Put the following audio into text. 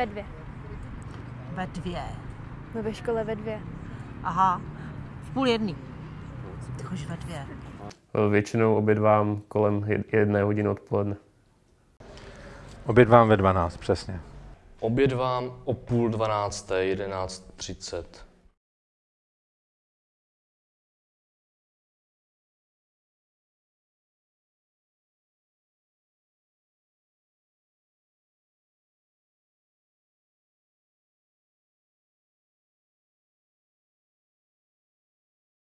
Ve dvě. Ve dvě. No ve škole ve dvě. Aha, v půl jedný. Ty chodíš ve dvě. Většinou obědvám kolem jedné hodiny odpoledne. Obědvám ve 12, přesně. Obědvám o půl dvanácté, 11.30.